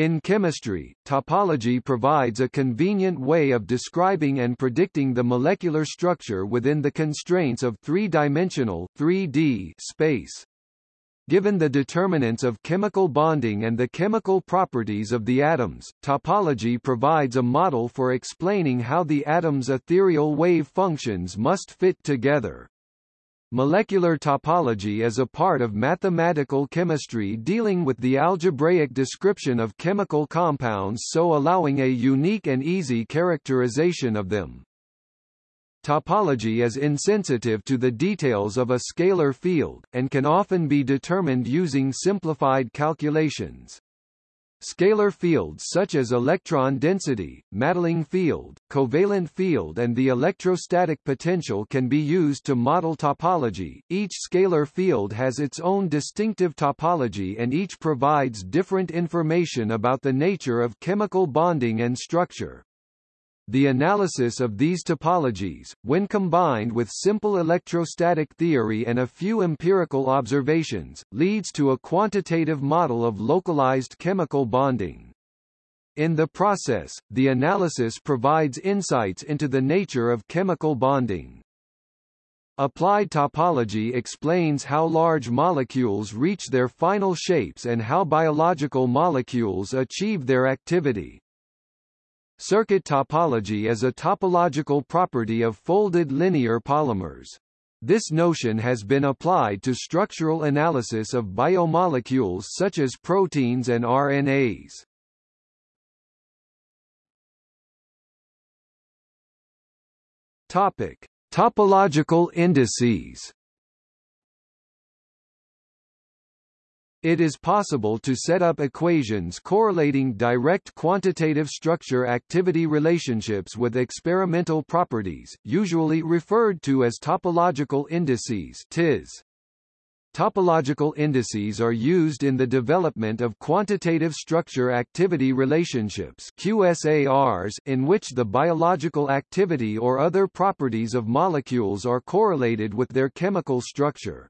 In chemistry, topology provides a convenient way of describing and predicting the molecular structure within the constraints of three-dimensional 3D space. Given the determinants of chemical bonding and the chemical properties of the atoms, topology provides a model for explaining how the atom's ethereal wave functions must fit together. Molecular topology is a part of mathematical chemistry dealing with the algebraic description of chemical compounds so allowing a unique and easy characterization of them. Topology is insensitive to the details of a scalar field, and can often be determined using simplified calculations. Scalar fields such as electron density, Madelung field, covalent field and the electrostatic potential can be used to model topology. Each scalar field has its own distinctive topology and each provides different information about the nature of chemical bonding and structure. The analysis of these topologies, when combined with simple electrostatic theory and a few empirical observations, leads to a quantitative model of localized chemical bonding. In the process, the analysis provides insights into the nature of chemical bonding. Applied topology explains how large molecules reach their final shapes and how biological molecules achieve their activity. Circuit topology is a topological property of folded linear polymers. This notion has been applied to structural analysis of biomolecules such as proteins and RNAs. Topic: Topological indices. It is possible to set up equations correlating direct quantitative structure-activity relationships with experimental properties, usually referred to as topological indices TIS. Topological indices are used in the development of quantitative structure-activity relationships QSARs in which the biological activity or other properties of molecules are correlated with their chemical structure.